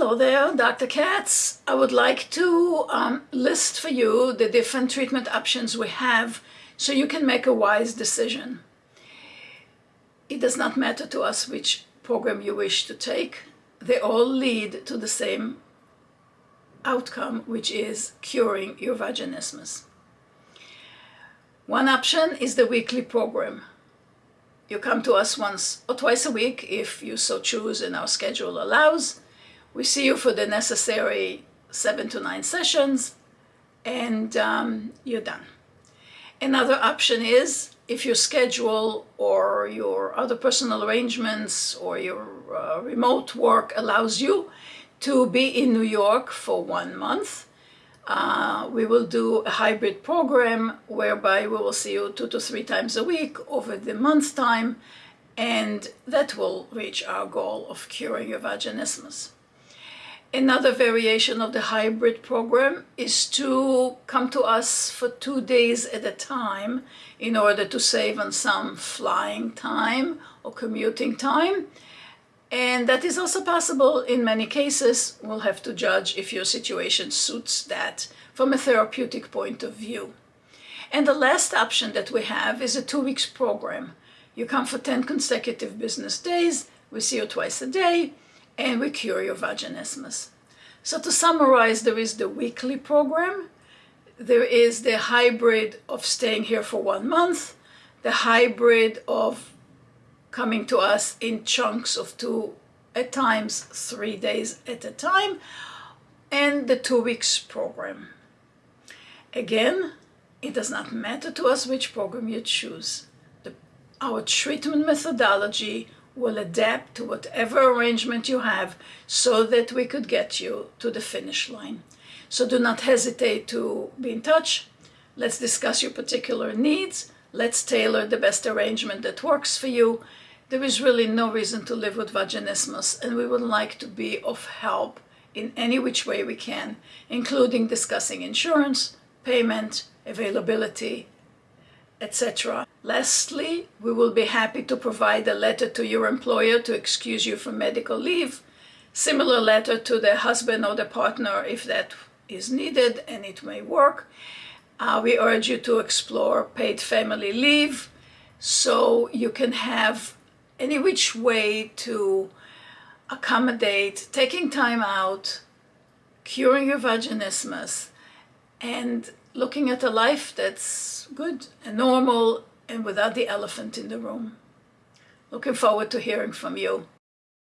Hello there, Dr. Katz. I would like to um, list for you the different treatment options we have so you can make a wise decision. It does not matter to us which program you wish to take. They all lead to the same outcome, which is curing your vaginismus. One option is the weekly program. You come to us once or twice a week if you so choose and our schedule allows. We see you for the necessary seven to nine sessions and um, you're done. Another option is if your schedule or your other personal arrangements or your uh, remote work allows you to be in New York for one month, uh, we will do a hybrid program whereby we will see you two to three times a week over the month time and that will reach our goal of curing your vaginismus. Another variation of the hybrid program is to come to us for two days at a time in order to save on some flying time or commuting time. And that is also possible in many cases. We'll have to judge if your situation suits that from a therapeutic point of view. And the last option that we have is a two weeks program. You come for 10 consecutive business days, we see you twice a day, and we cure your vaginismus. So to summarize, there is the weekly program, there is the hybrid of staying here for one month, the hybrid of coming to us in chunks of two, at times three days at a time, and the two weeks program. Again, it does not matter to us which program you choose. The, our treatment methodology will adapt to whatever arrangement you have so that we could get you to the finish line. So do not hesitate to be in touch. Let's discuss your particular needs. Let's tailor the best arrangement that works for you. There is really no reason to live with vaginismus and we would like to be of help in any which way we can, including discussing insurance, payment, availability, etc. Lastly, we will be happy to provide a letter to your employer to excuse you from medical leave, similar letter to the husband or the partner if that is needed and it may work. Uh, we urge you to explore paid family leave so you can have any which way to accommodate taking time out, curing your vaginismus, and looking at a life that's good and normal and without the elephant in the room. Looking forward to hearing from you.